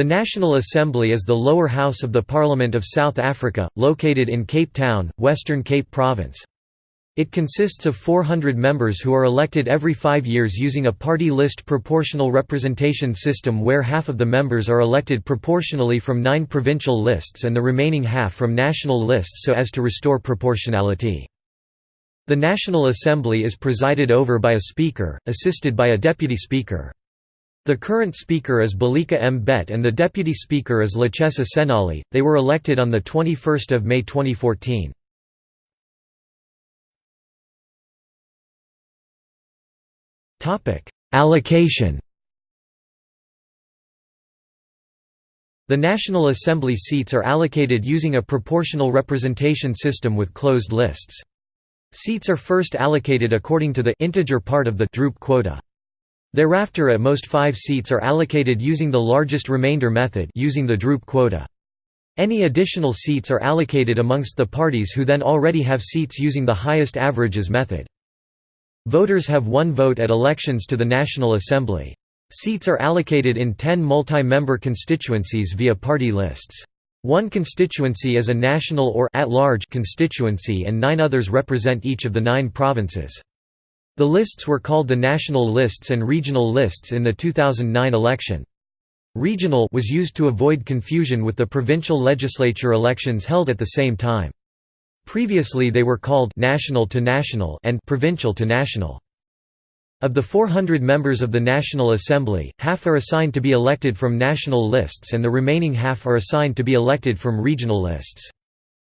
The National Assembly is the lower house of the Parliament of South Africa, located in Cape Town, Western Cape Province. It consists of 400 members who are elected every five years using a party list proportional representation system where half of the members are elected proportionally from nine provincial lists and the remaining half from national lists so as to restore proportionality. The National Assembly is presided over by a Speaker, assisted by a Deputy Speaker. The current Speaker is Baleka Mbete and the Deputy Speaker is Lechesa Tsenoli. They were elected on 21 May 2014. Allocation The National Assembly seats are allocated using a proportional representation system with closed lists. Seats are first allocated according to the integer part of the droop quota. Thereafter at most five seats are allocated using the largest remainder method using the droop quota. Any additional seats are allocated amongst the parties who then already have seats using the highest averages method. Voters have one vote at elections to the National Assembly. Seats are allocated in 10 multi-member constituencies via party lists. One constituency is a national or at-large constituency and nine others represent each of the nine provinces. The lists were called the national lists and regional lists in the 2009 election. Regional was used to avoid confusion with the provincial legislature elections held at the same time. Previously they were called national to national and provincial to national. Of the 400 members of the National Assembly, half are assigned to be elected from national lists and the remaining half are assigned to be elected from regional lists.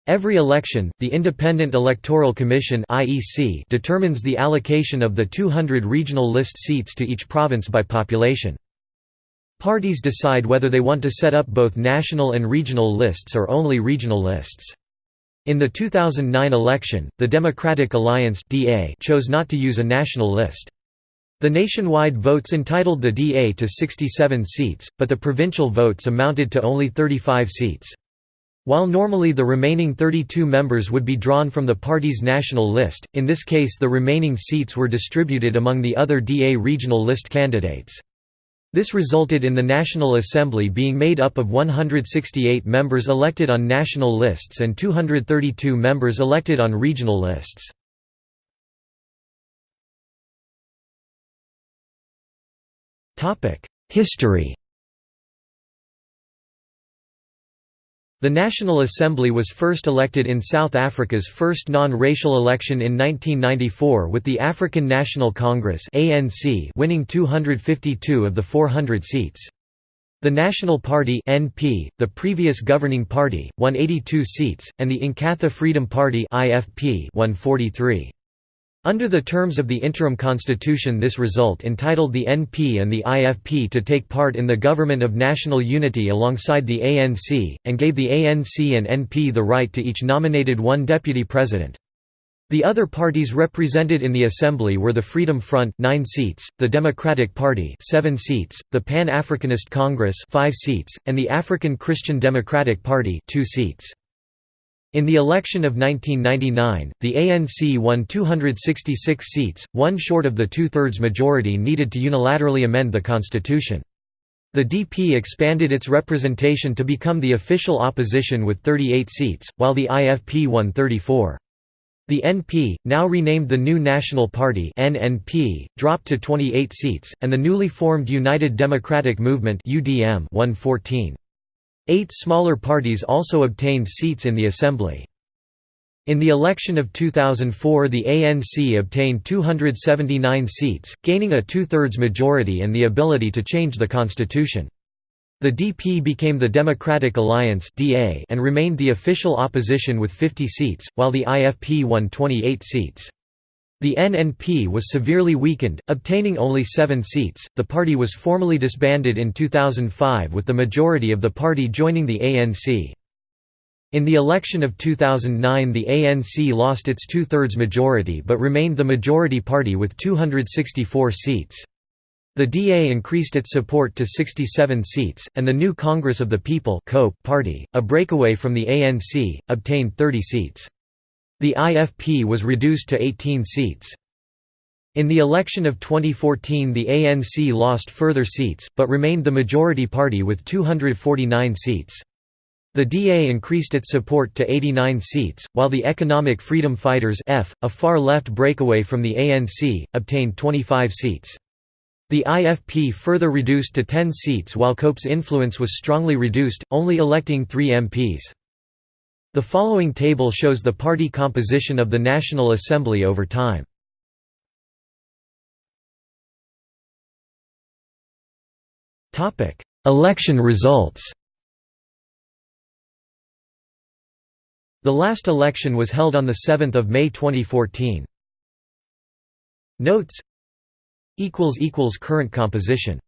Every election, the Independent Electoral Commission determines the allocation of the 200 regional list seats to each province by population. Parties decide whether they want to set up both national and regional lists or only regional lists. In the 2009 election, the Democratic Alliance (DA) chose not to use a national list. The nationwide votes entitled the DA to 67 seats, but the provincial votes amounted to only 35 seats. While normally the remaining 32 members would be drawn from the party's national list, in this case the remaining seats were distributed among the other DA regional list candidates. This resulted in the National Assembly being made up of 168 members elected on national lists and 232 members elected on regional lists. History The National Assembly was first elected in South Africa's first non-racial election in 1994 with the African National Congress winning 252 of the 400 seats. The National Party (NP), the previous governing party, won 82 seats, and the Inkatha Freedom Party (IFP) won 43. Under the terms of the interim constitution this result entitled the NP and the IFP to take part in the government of national unity alongside the ANC, and gave the ANC and NP the right to each nominated one deputy president. The other parties represented in the assembly were the Freedom Front 9 seats, the Democratic Party 7 seats, the Pan-Africanist Congress 5 seats, and the African Christian Democratic Party 2 seats. In the election of 1999, the ANC won 266 seats, one short of the two-thirds majority needed to unilaterally amend the constitution. The DP expanded its representation to become the official opposition with 38 seats, while the IFP won 34. The NP, now renamed the New National Party NNP, dropped to 28 seats, and the newly formed United Democratic Movement UDM won 14. Eight smaller parties also obtained seats in the assembly. In the election of 2004 the ANC obtained 279 seats, gaining a two-thirds majority and the ability to change the constitution. The DP became the Democratic Alliance and remained the official opposition with 50 seats, while the IFP won 28 seats. The NNP was severely weakened, obtaining only seven seats. The party was formally disbanded in 2005 with the majority of the party joining the ANC. In the election of 2009 the ANC lost its two-thirds majority but remained the majority party with 264 seats. The DA increased its support to 67 seats, and the new Congress of the People party, a breakaway from the ANC, obtained 30 seats. The IFP was reduced to 18 seats. In the election of 2014 the ANC lost further seats, but remained the majority party with 249 seats. The DA increased its support to 89 seats, while the Economic Freedom Fighters F, a far-left breakaway from the ANC, obtained 25 seats. The IFP further reduced to 10 seats while COPE's influence was strongly reduced, only electing three MPs. The following table shows the party composition of the National Assembly over time. Election results The last election was held on 7 May 2014. Notes Current composition